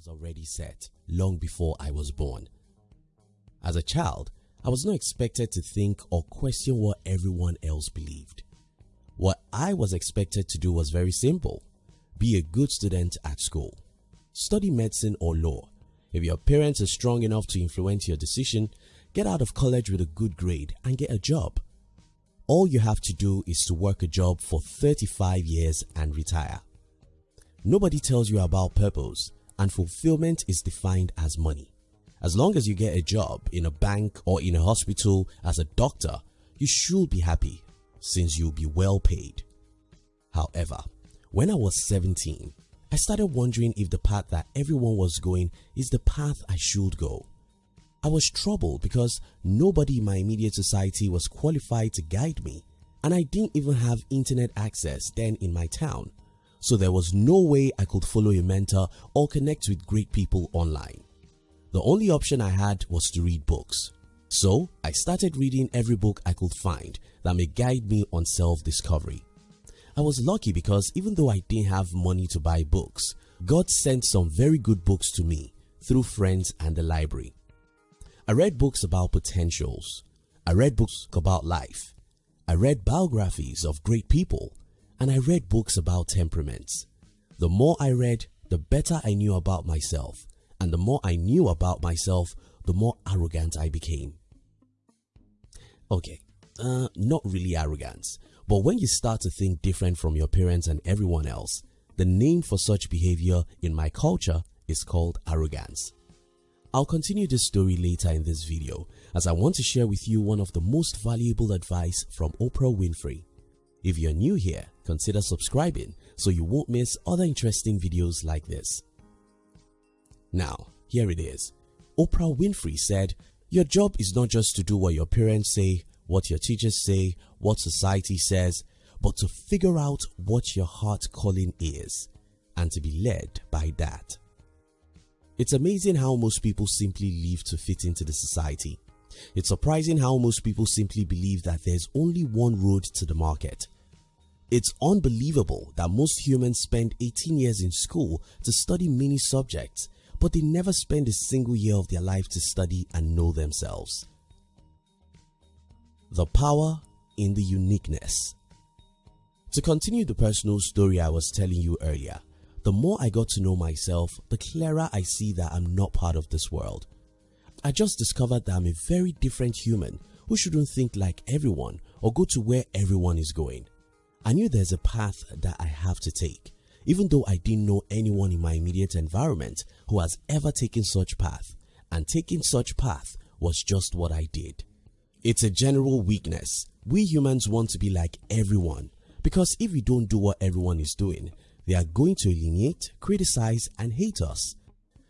was already set long before I was born. As a child, I was not expected to think or question what everyone else believed. What I was expected to do was very simple. Be a good student at school. Study medicine or law. If your parents are strong enough to influence your decision, get out of college with a good grade and get a job. All you have to do is to work a job for 35 years and retire. Nobody tells you about purpose and fulfillment is defined as money. As long as you get a job in a bank or in a hospital as a doctor, you should be happy since you'll be well paid. However, when I was 17, I started wondering if the path that everyone was going is the path I should go. I was troubled because nobody in my immediate society was qualified to guide me and I didn't even have internet access then in my town, so there was no way I could follow a mentor or connect with great people online. The only option I had was to read books. So I started reading every book I could find that may guide me on self-discovery. I was lucky because even though I didn't have money to buy books, God sent some very good books to me through friends and the library. I read books about potentials. I read books about life. I read biographies of great people and I read books about temperaments. The more I read, the better I knew about myself and the more I knew about myself, the more arrogant I became. Okay, uh, not really arrogance, but when you start to think different from your parents and everyone else, the name for such behavior in my culture is called arrogance. I'll continue this story later in this video as I want to share with you one of the most valuable advice from Oprah Winfrey. If you're new here, consider subscribing so you won't miss other interesting videos like this. Now, here it is. Oprah Winfrey said, Your job is not just to do what your parents say, what your teachers say, what society says, but to figure out what your heart calling is and to be led by that. It's amazing how most people simply live to fit into the society. It's surprising how most people simply believe that there's only one road to the market. It's unbelievable that most humans spend 18 years in school to study many subjects but they never spend a single year of their life to study and know themselves. The power in the uniqueness. To continue the personal story I was telling you earlier, the more I got to know myself, the clearer I see that I'm not part of this world. I just discovered that I'm a very different human who shouldn't think like everyone or go to where everyone is going. I knew there's a path that I have to take even though I didn't know anyone in my immediate environment who has ever taken such path and taking such path was just what I did. It's a general weakness. We humans want to be like everyone because if we don't do what everyone is doing, they are going to alienate, criticize and hate us.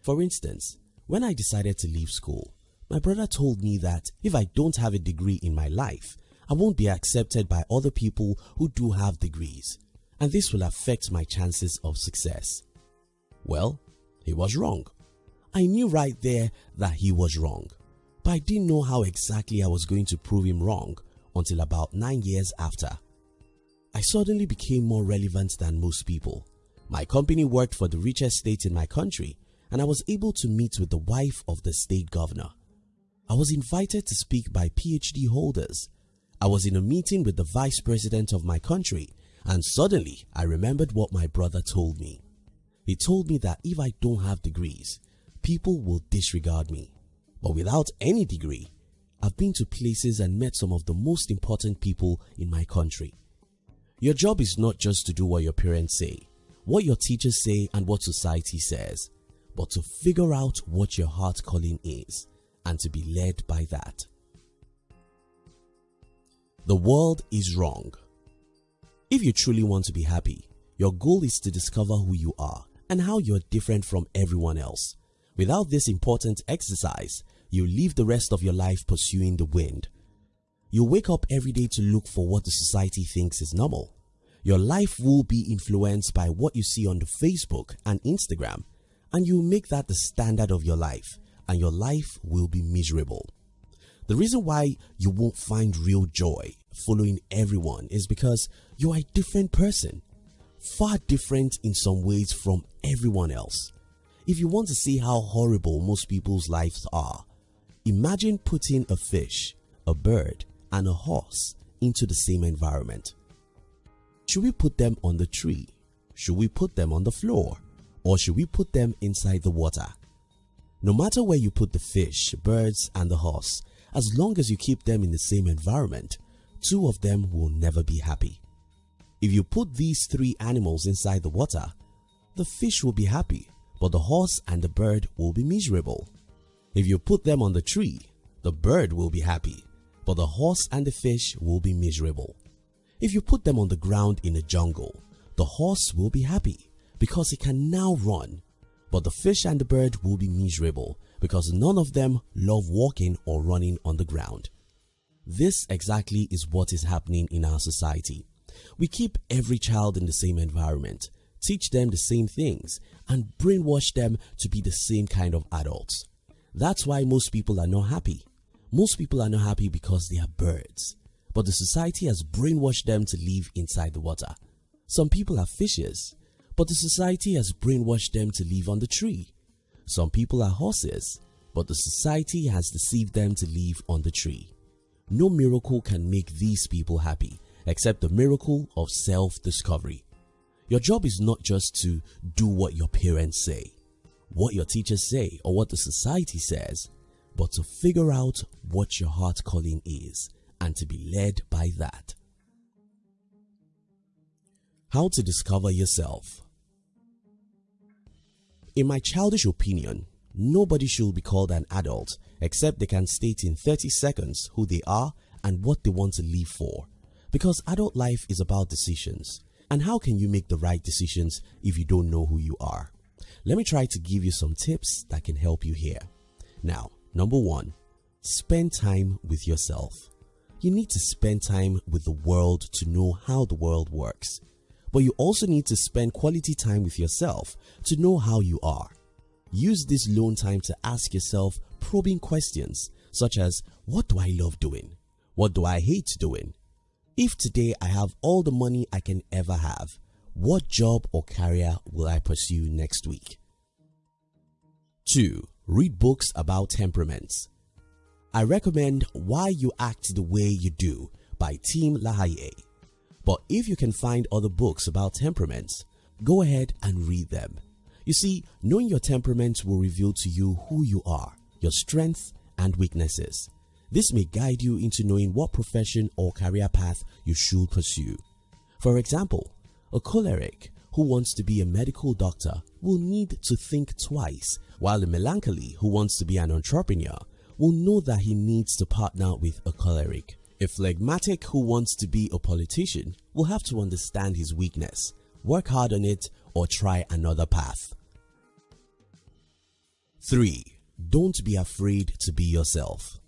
For instance, when I decided to leave school, my brother told me that if I don't have a degree in my life, I won't be accepted by other people who do have degrees and this will affect my chances of success. Well, he was wrong. I knew right there that he was wrong, but I didn't know how exactly I was going to prove him wrong until about 9 years after. I suddenly became more relevant than most people. My company worked for the richest state in my country and I was able to meet with the wife of the state governor. I was invited to speak by PhD holders. I was in a meeting with the vice president of my country and suddenly I remembered what my brother told me. He told me that if I don't have degrees, people will disregard me. But without any degree, I've been to places and met some of the most important people in my country. Your job is not just to do what your parents say, what your teachers say and what society says, but to figure out what your heart calling is and to be led by that. The world is wrong if you truly want to be happy, your goal is to discover who you are and how you're different from everyone else. Without this important exercise, you live the rest of your life pursuing the wind. You wake up every day to look for what the society thinks is normal. Your life will be influenced by what you see on the Facebook and Instagram and you make that the standard of your life and your life will be miserable. The reason why you won't find real joy following everyone is because you are a different person, far different in some ways from everyone else. If you want to see how horrible most people's lives are, imagine putting a fish, a bird, and a horse into the same environment. Should we put them on the tree? Should we put them on the floor? Or should we put them inside the water? No matter where you put the fish, birds, and the horse, as long as you keep them in the same environment, two of them will never be happy. If you put these three animals inside the water, the fish will be happy, but the horse and the bird will be miserable. If you put them on the tree, the bird will be happy, but the horse and the fish will be miserable. If you put them on the ground in a jungle, the horse will be happy because it can now run, but the fish and the bird will be miserable because none of them love walking or running on the ground. This exactly is what is happening in our society. We keep every child in the same environment, teach them the same things, and brainwash them to be the same kind of adults. That's why most people are not happy. Most people are not happy because they are birds, but the society has brainwashed them to live inside the water. Some people are fishes, but the society has brainwashed them to live on the tree. Some people are horses, but the society has deceived them to live on the tree. No miracle can make these people happy except the miracle of self-discovery. Your job is not just to do what your parents say, what your teachers say or what the society says, but to figure out what your heart calling is and to be led by that. How to discover yourself In my childish opinion, nobody should be called an adult except they can state in 30 seconds who they are and what they want to live for. Because adult life is about decisions. And how can you make the right decisions if you don't know who you are? Let me try to give you some tips that can help you here. Now, number one, spend time with yourself. You need to spend time with the world to know how the world works. But you also need to spend quality time with yourself to know how you are. Use this lone time to ask yourself probing questions such as what do I love doing? What do I hate doing? If today I have all the money I can ever have, what job or career will I pursue next week? 2. Read books about temperaments. I recommend Why You Act the Way You Do by Tim LaHaye. But if you can find other books about temperaments, go ahead and read them. You see, knowing your temperament will reveal to you who you are, your strengths and weaknesses. This may guide you into knowing what profession or career path you should pursue. For example, a choleric who wants to be a medical doctor will need to think twice, while a melancholy who wants to be an entrepreneur will know that he needs to partner with a choleric. A phlegmatic who wants to be a politician will have to understand his weakness, work hard on it or try another path. 3. Don't be afraid to be yourself.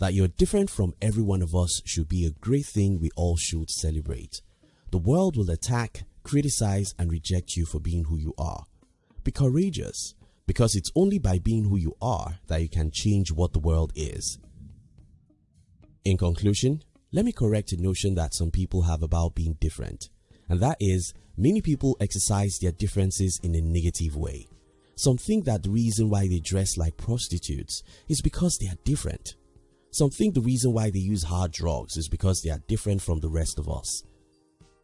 That you're different from every one of us should be a great thing we all should celebrate. The world will attack, criticize and reject you for being who you are. Be courageous because it's only by being who you are that you can change what the world is. In conclusion, let me correct a notion that some people have about being different and that is many people exercise their differences in a negative way. Some think that the reason why they dress like prostitutes is because they are different. Some think the reason why they use hard drugs is because they are different from the rest of us.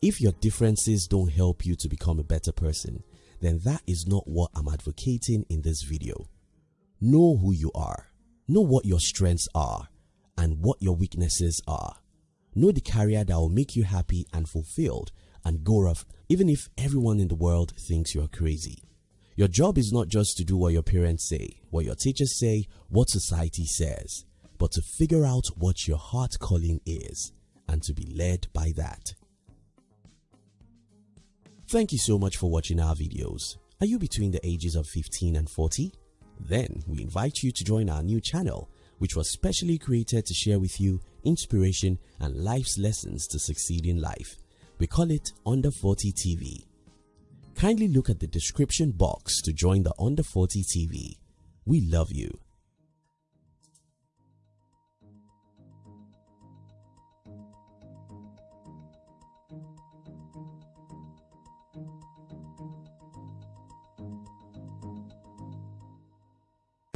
If your differences don't help you to become a better person, then that is not what I'm advocating in this video. Know who you are, know what your strengths are and what your weaknesses are. Know the career that will make you happy and fulfilled and go off even if everyone in the world thinks you're crazy. Your job is not just to do what your parents say, what your teachers say, what society says, but to figure out what your heart calling is and to be led by that. Thank you so much for watching our videos. Are you between the ages of 15 and 40? Then we invite you to join our new channel which was specially created to share with you inspiration and life's lessons to succeed in life. We call it Under 40 TV. Kindly look at the description box to join the Under 40 TV. We love you.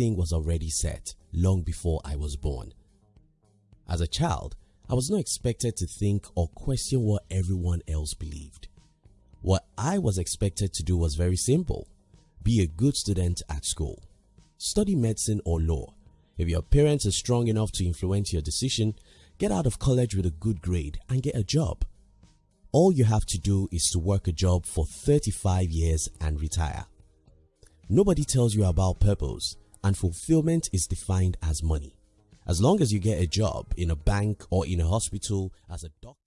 Everything was already set long before I was born. As a child, I was not expected to think or question what everyone else believed. What I was expected to do was very simple. Be a good student at school. Study medicine or law. If your parents are strong enough to influence your decision, get out of college with a good grade and get a job. All you have to do is to work a job for 35 years and retire. Nobody tells you about purpose and fulfillment is defined as money. As long as you get a job in a bank or in a hospital as a doctor,